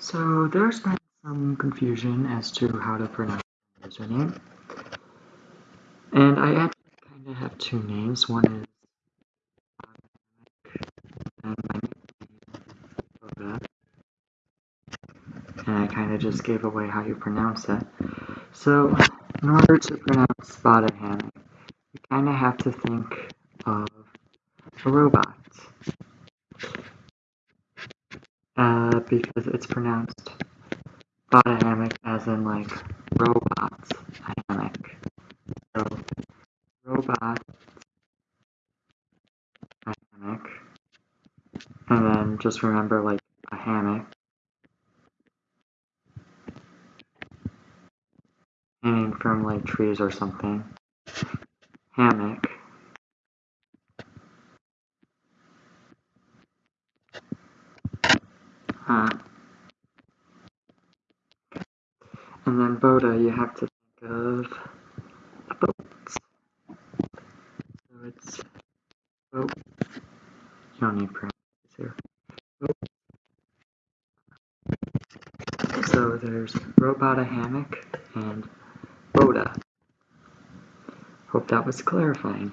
So there's been some confusion as to how to pronounce my username. And I actually kind of have two names. One is and my And I kind of just gave away how you pronounce it. So in order to pronounce spotted hammock, you kind of have to think of a robot. Uh, because it's pronounced spotted as in like robot hammock. So robot hammock. And then just remember like a hammock. Hanging from like trees or something. Hammock. And then Boda, you have to think of a boat. So it's boat. You don't need parentheses here. Boat. So there's Robota Hammock and Boda. Hope that was clarifying.